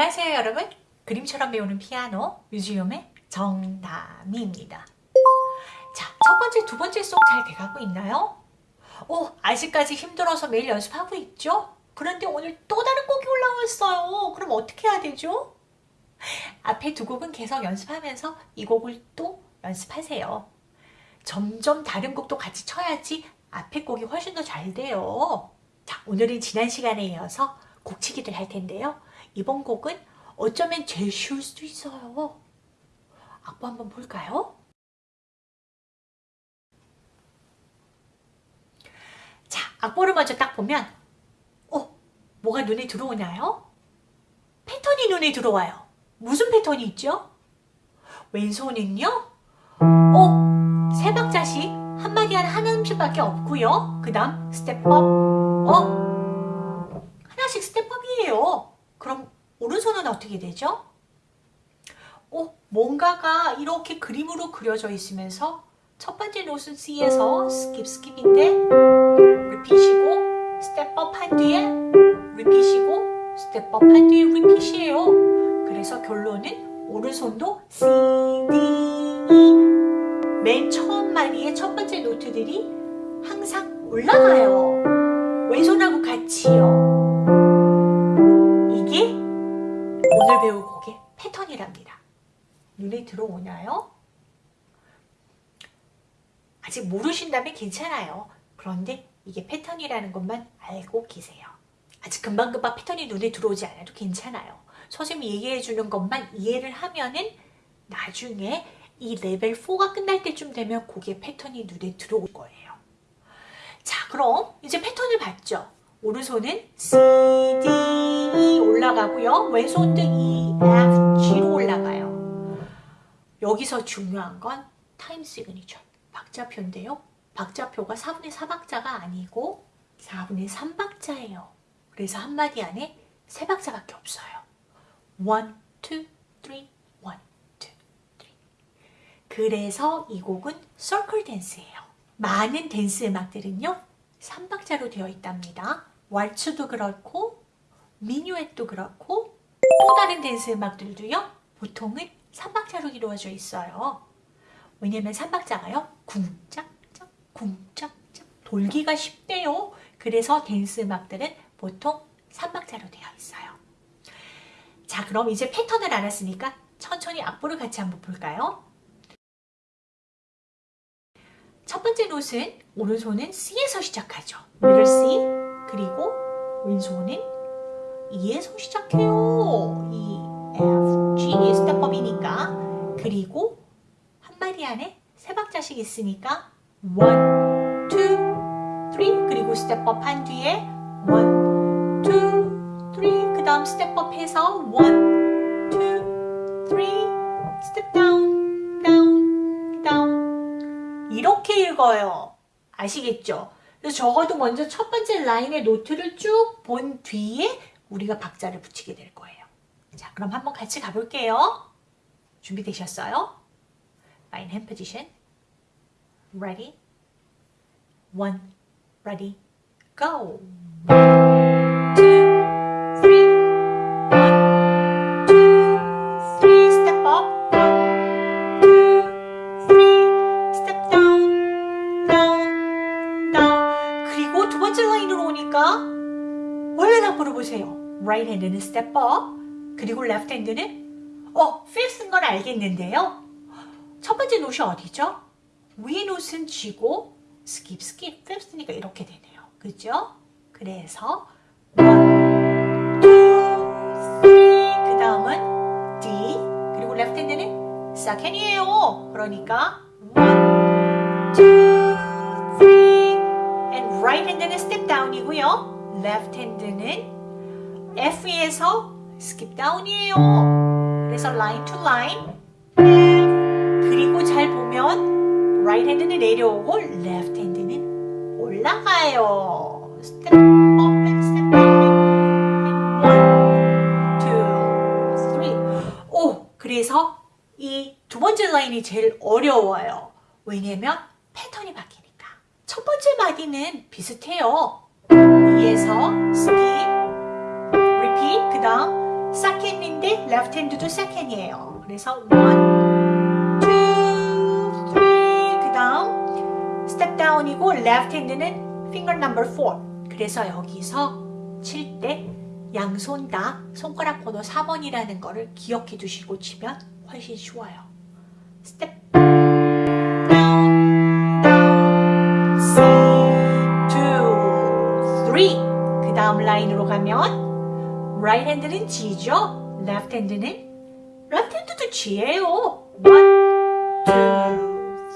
안녕하세요 여러분 그림처럼 배우는 피아노 뮤지엄의 정다미입니다 자, 첫 번째, 두 번째 송 잘 돼가고 있나요? 오, 아직까지 힘들어서 매일 연습하고 있죠? 그런데 오늘 또 다른 곡이 올라왔어요 그럼 어떻게 해야 되죠? 앞에 두 곡은 계속 연습하면서 이 곡을 또 연습하세요 점점 다른 곡도 같이 쳐야지 앞에 곡이 훨씬 더 잘 돼요 자, 오늘은 지난 시간에 이어서 곡치기를 할 텐데요. 이번 곡은 어쩌면 제일 쉬울 수도 있어요. 악보 한번 볼까요? 자, 악보를 먼저 딱 보면 어? 뭐가 눈에 들어오나요? 패턴이 눈에 들어와요. 무슨 패턴이 있죠? 왼손은요? 어? 세 박자씩 한 마디 한 하나씩밖에 없고요. 그 다음 step up 어? 하나씩 step up이에요. 오른손은 어떻게 되죠? 어, 뭔가가 이렇게 그림으로 그려져 있으면서 첫 번째 note는 C에서 스킵 스킵인데 리핏이고 스텝업 한 뒤에 리핏이고 스텝업 한 뒤에 리핏이에요. 그래서 결론은 오른손도 C, D, E 맨 처음 마디의 첫 번째 note들이 항상 올라가요. 왼손하고 같이요. 패턴이랍니다. 눈에 들어오나요? 아직 모르신다면 괜찮아요. 그런데 이게 패턴이라는 것만 알고 계세요. 아직 금방금방 패턴이 눈에 들어오지 않아도 괜찮아요. 선생님이 얘기해 주는 것만 이해를 하면은 나중에 이 레벨 4가 끝날 때쯤 되면 곡의 패턴이 눈에 들어올 거예요. 자 그럼 이제 패턴을 봤죠. 오른손은 C, D, E 올라가고요. 왼손도 E, F, G로 올라가요. 여기서 중요한 건 time signature, 박자표인데요. 박자표가 4분의 4박자가 아니고 4분의 3박자예요. 그래서 한 마디 안에 3박자밖에 없어요. 1, 2, 3, 1, 2, 3. 그래서 이 곡은 서클 댄스예요. 많은 댄스 음악들은요. 3박자로 되어 있답니다. 왈츠도 그렇고 미뉴엣도 그렇고 또 다른 댄스 음악들도요. 보통은 3박자로 이루어져 있어요. 왜냐면 3박자가요. 쿵짝짝 쿵짝짝 돌기가 쉽대요. 그래서 댄스 음악들은 보통 3박자로 되어 있어요. 자 그럼 이제 패턴을 알았으니까 천천히 악보를 같이 한번 볼까요? 첫 번째 노트는 오른손은 C에서 시작하죠. 미들 C 그리고 왼손은 E에서 시작해요. E, F, G 스텝업이니까 그리고 한 마디 안에 세 박자씩 있으니까 1, 2, 3 그리고 step up 한 뒤에 1, 2, 3 그 다음 step up 해서 1, 2, 3 step down, down, down 이렇게 읽어요. 아시겠죠? 그래서 적어도 먼저 첫 번째 라인의 노트를 쭉 본 뒤에 우리가 박자를 붙이게 될 거예요. 자, 그럼 한번 같이 가볼게요. 준비되셨어요? Fine hand position. Ready? One, ready, go. Right hand는 step up. 그리고 left hand는 어, fifth인 건 알겠는데요. 첫 번째 노트 어디죠? 위에 노트는 G고 skip, skip, fifth니까 이렇게 되네요. 그죠? 그래서 one, two, three 그 다음은 D 그리고 left hand는 second이에요. 그러니까 one, two, three and right hand는 step down이고요. left hand는 F에서 skip down이에요. 그래서 line to line 그리고 잘 보면 right hand는 내려오고 left hand는 올라가요. step up and step down and one, two, three. 오, 그래서 이 두 번째 라인이 제일 어려워요. 왜냐면 패턴이 바뀌니까. 첫 번째 마디는 비슷해요. 위에서 repeat, 그 다음 second인데 left hand도 second이에요. 그래서 one, two, three 그 다음 step down이고 left hand는 finger number four. 그래서 여기서 칠 때 양손 다 손가락 번호 4번이라는 거를 기억해 두시고 치면 훨씬 쉬워요. step down, down, C, two, three. 그 다음 라인으로 가면 right hand는 G죠. left hand는 left hand도 G예요. one, two,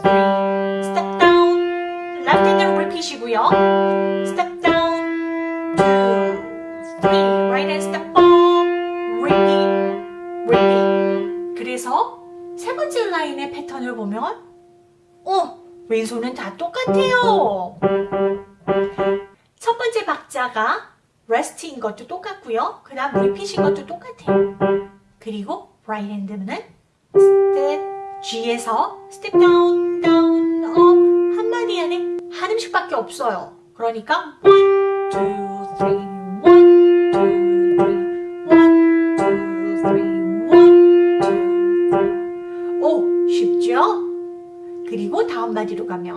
three. step down. left hand는 repeat이고요. step down, two, three. right hand step up, repeat, repeat. 그래서 세 번째 라인의 패턴을 보면 어, 왼손은 다 똑같아요. 첫 번째 박자가 rest인 것도 똑같고요. 그 다음 repeat인 것도 똑같아요. 그리고 right hand는 step G에서 step down, down, up 한마디 안에 한 음씩밖에 없어요. 그러니까 one, two, three, one, two, three, one, two, three, one, two, three. 오, 쉽죠? 그리고 다음 마디로 가면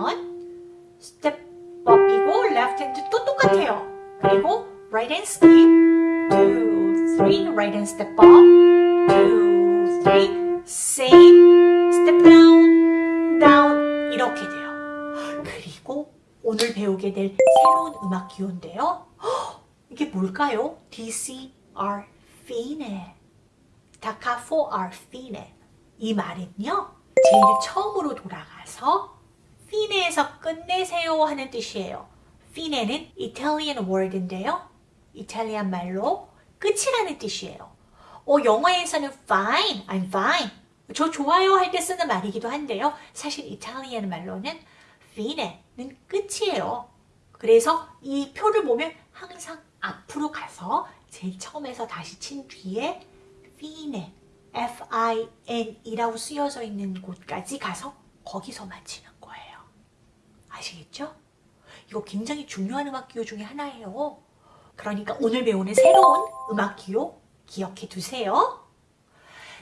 step up이고 left hand 또 똑같아요. 그리고 right hand skip, two, three, right hand step up, two, three, same, step down, down 이렇게 돼요. 그리고 오늘 배우게 될 새로운 음악 기호인데요. 헉, 이게 뭘까요? DCR fine, 다카포 R fine. 이 말은요. 제일 처음으로 돌아가서 fine에서 끝내세요 하는 뜻이에요. fine는 Italian word인데요. 이탈리안 말로 끝이라는 뜻이에요. 어, 영어에서는 fine, I'm fine. 저 좋아요 할 때 쓰는 말이기도 한데요. 사실 이탈리안 말로는 fine는 끝이에요. 그래서 이 표를 보면 항상 앞으로 가서 제일 처음에서 다시 친 뒤에 fine, F-I-N이라고 쓰여져 있는 곳까지 가서 거기서 마치는 거예요. 아시겠죠? 이거 굉장히 중요한 음악 기호 중에 하나예요. 그러니까 오늘 배우는 새로운 음악 기호 기억해 두세요.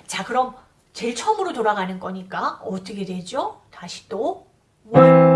자 그럼 제일 처음으로 돌아가는 거니까 어떻게 되죠? 다시 또 one,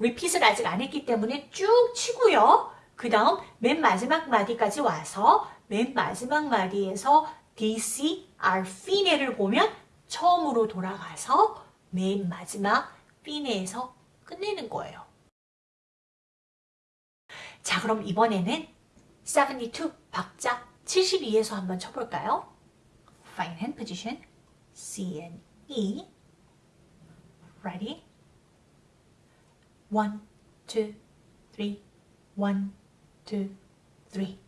repeat을 아직 안 했기 때문에 쭉 치고요. 그 다음 맨 마지막 마디까지 와서 맨 마지막 마디에서 DC, R, fine를 보면 처음으로 돌아가서 맨 마지막 fine에서 끝내는 거예요. 자 그럼 이번에는 72 박자 72에서 한번 쳐볼까요? Fine hand position C and E Ready? One, two, three. One, two, three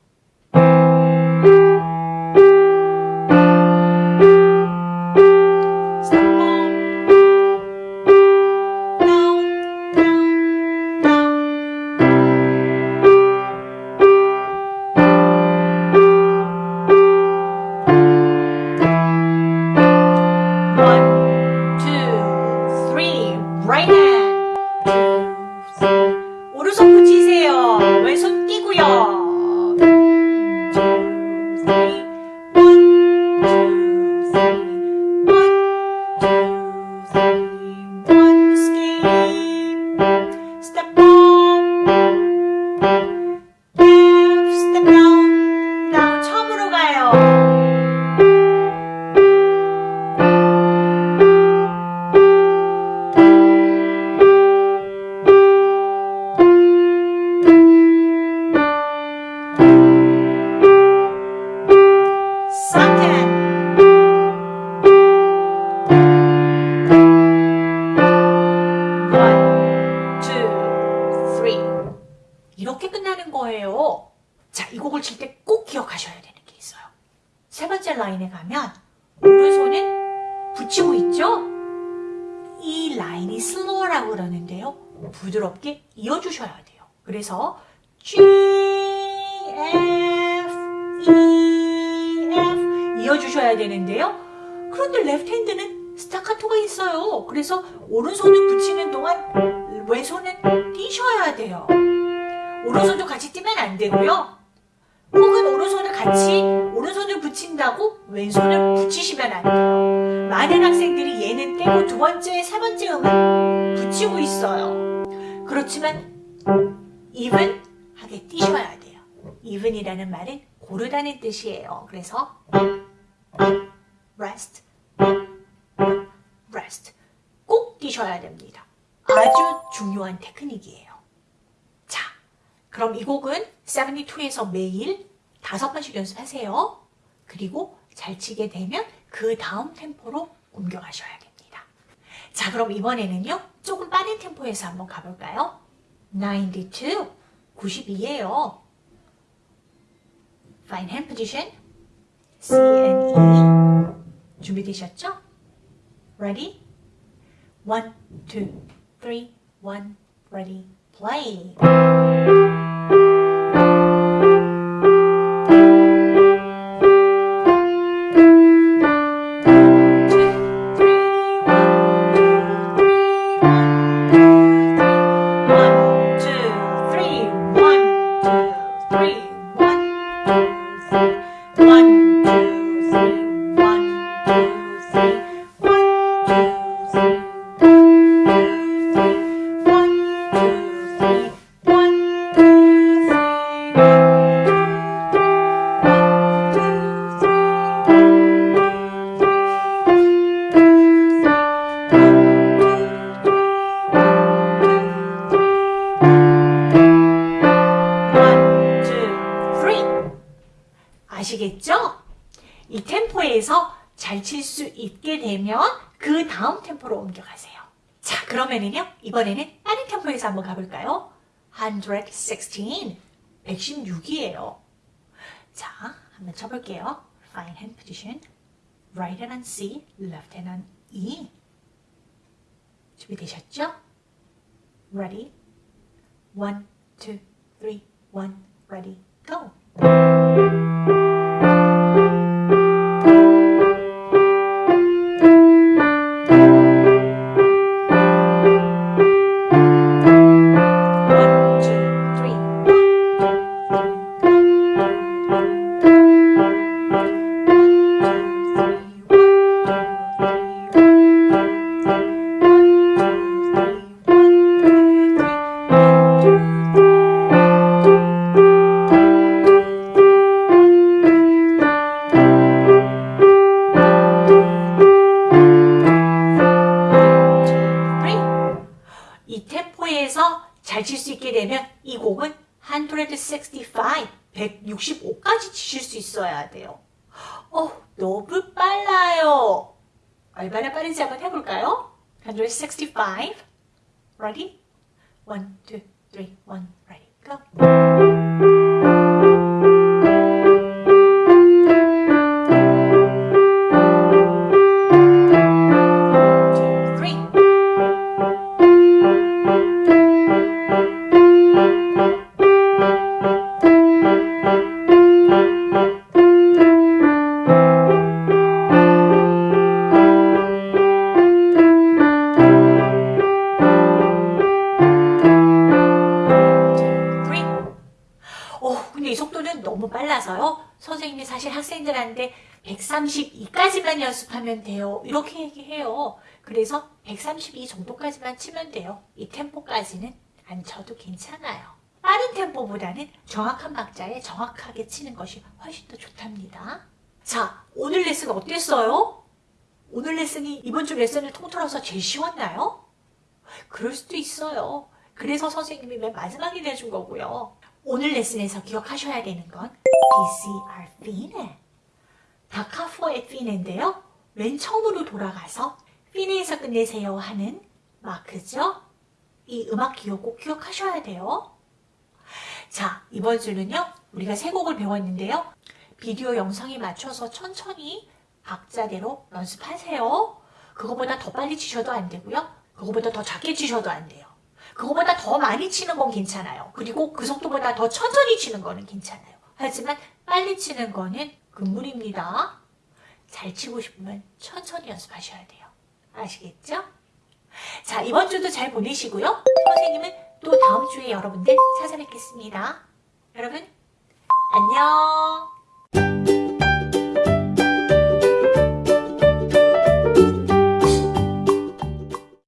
그러는데요. 부드럽게 이어주셔야 돼요. 그래서 G, F, E, F 이어주셔야 되는데요. 그런데 레프트 핸드는 스타카토가 있어요. 그래서 오른손을 붙이는 동안 왼손은 뛰셔야 돼요. 오른손도 같이 뛰면 안 되고요. 혹은 오른손을 같이 오른손을 붙인다고 왼손을 붙이시면 안 돼요. 많은 학생들이 얘는 떼고 두 번째, 세 번째 음은 붙이고 있어요. 그렇지만 even 하게 뛰셔야 돼요. even이라는 말은 고르다는 뜻이에요. 그래서 rest, rest 꼭 뛰셔야 됩니다. 아주 중요한 테크닉이에요. 자, 그럼 이 곡은 72에서 매일 다섯 번씩 연습하세요. 그리고 잘 치게 되면 그 다음 템포로 옮겨가셔야 됩니다. 자, 그럼 이번에는요. 조금 빠른 템포에서 한번 가볼까요? 92, 92예요. Fine hand position, C and E. 준비되셨죠? Ready? One, two, three, one, ready, Play. 아시겠죠? 이 템포에서 잘 칠 수 있게 되면 그 다음 템포로 옮겨가세요. 자, 그러면은요, 이번에는 빠른 템포에서 한번 가볼까요? 116, 116이에요. 자, 한번 쳐볼게요. Fine hand position. Right hand on C, left hand on E. 준비되셨죠? Ready? One, two, three, one, ready, go. Ready? One, two, three, one, ready, go. 빨라서요. 선생님이 사실 학생들한테 132까지만 연습하면 돼요. 이렇게 얘기해요. 그래서 132 정도까지만 치면 돼요. 이 템포까지는 안 쳐도 괜찮아요. 빠른 템포보다는 정확한 박자에 정확하게 치는 것이 훨씬 더 좋답니다. 자, 오늘 레슨 어땠어요? 오늘 레슨이 이번 주 레슨을 통틀어서 제일 쉬웠나요? 그럴 수도 있어요. 그래서 선생님이 맨 마지막에 내준 거고요. 오늘 레슨에서 기억하셔야 되는 건 PCR 피네. 다카포의 피네인데요. 맨 처음으로 돌아가서 피네에서 끝내세요 하는 마크죠. 이 음악 기억 꼭 기억하셔야 돼요. 자, 이번 주는요, 우리가 세 곡을 배웠는데요. 비디오 영상에 맞춰서 천천히 박자대로 연습하세요. 그거보다 더 빨리 치셔도 안 되고요. 그거보다 더 작게 치셔도 안 돼요. 그거보다 더 많이 치는 건 괜찮아요. 그리고 그 속도보다 더 천천히 치는 거는 괜찮아요. 하지만 빨리 치는 거는 금물입니다. 잘 치고 싶으면 천천히 연습하셔야 돼요. 아시겠죠? 자, 이번 주도 잘 보내시고요. 선생님은 또 다음 주에 여러분들 찾아뵙겠습니다. 여러분, 안녕!